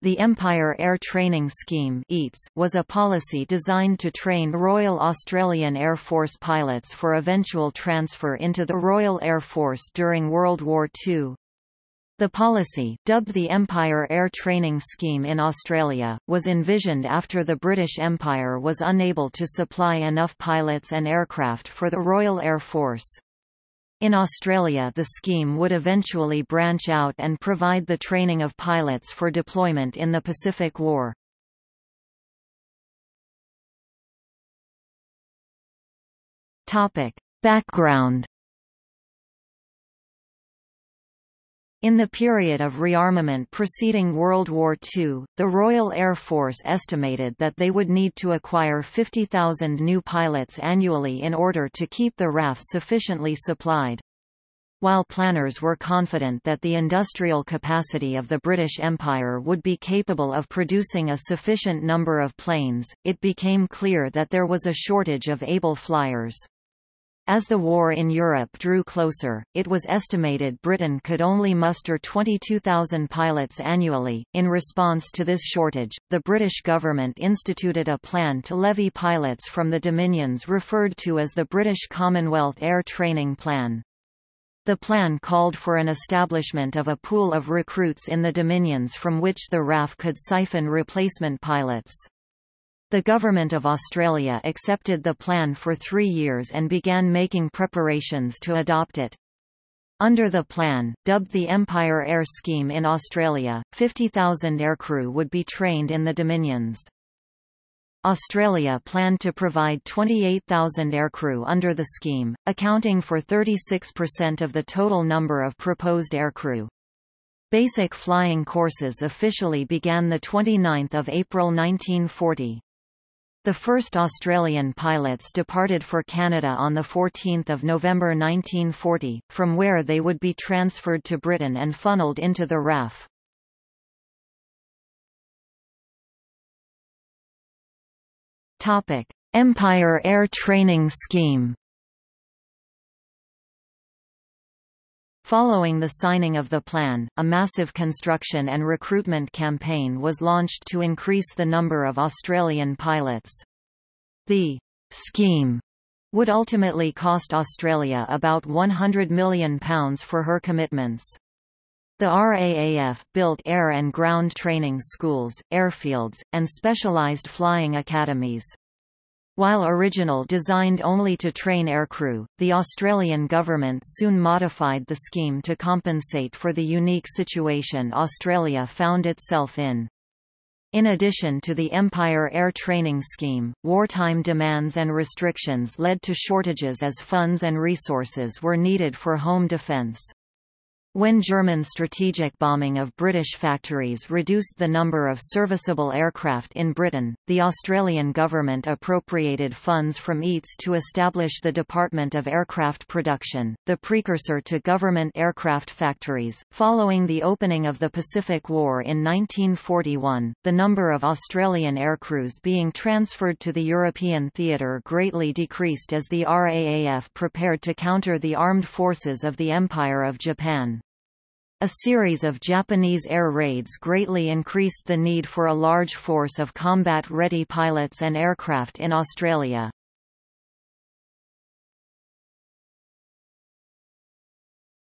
The Empire Air Training Scheme was a policy designed to train Royal Australian Air Force pilots for eventual transfer into the Royal Air Force during World War II. The policy, dubbed the Empire Air Training Scheme in Australia, was envisioned after the British Empire was unable to supply enough pilots and aircraft for the Royal Air Force. In Australia the scheme would eventually branch out and provide the training of pilots for deployment in the Pacific War. Background In the period of rearmament preceding World War II, the Royal Air Force estimated that they would need to acquire 50,000 new pilots annually in order to keep the RAF sufficiently supplied. While planners were confident that the industrial capacity of the British Empire would be capable of producing a sufficient number of planes, it became clear that there was a shortage of able flyers. As the war in Europe drew closer, it was estimated Britain could only muster 22,000 pilots annually. In response to this shortage, the British government instituted a plan to levy pilots from the Dominions referred to as the British Commonwealth Air Training Plan. The plan called for an establishment of a pool of recruits in the Dominions from which the RAF could siphon replacement pilots. The Government of Australia accepted the plan for three years and began making preparations to adopt it. Under the plan, dubbed the Empire Air Scheme in Australia, 50,000 aircrew would be trained in the Dominions. Australia planned to provide 28,000 aircrew under the scheme, accounting for 36% of the total number of proposed aircrew. Basic flying courses officially began 29 April 1940. The first Australian pilots departed for Canada on 14 November 1940, from where they would be transferred to Britain and funneled into the RAF. Empire Air Training Scheme Following the signing of the plan, a massive construction and recruitment campaign was launched to increase the number of Australian pilots. The scheme would ultimately cost Australia about £100 million for her commitments. The RAAF built air and ground training schools, airfields, and specialised flying academies. While original designed only to train aircrew, the Australian government soon modified the scheme to compensate for the unique situation Australia found itself in. In addition to the Empire Air Training Scheme, wartime demands and restrictions led to shortages as funds and resources were needed for home defence. When German strategic bombing of British factories reduced the number of serviceable aircraft in Britain, the Australian government appropriated funds from EATS to establish the Department of Aircraft Production, the precursor to government aircraft factories. Following the opening of the Pacific War in 1941, the number of Australian aircrews being transferred to the European theatre greatly decreased as the RAAF prepared to counter the armed forces of the Empire of Japan. A series of Japanese air raids greatly increased the need for a large force of combat-ready pilots and aircraft in Australia.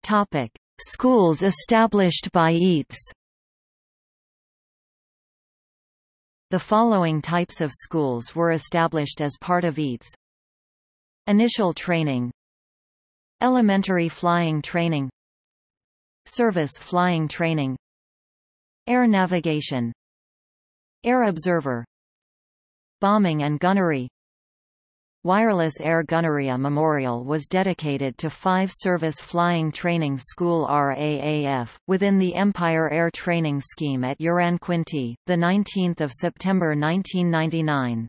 Topic: Schools established by EATS. The following types of schools were established as part of EATS. Initial training Elementary flying training Service flying training. Air navigation. Air observer. Bombing and gunnery. Wireless Air Gunnery A Memorial was dedicated to five Service Flying Training School RAAF, within the Empire Air Training Scheme at Uranquinty, 19 September 1999.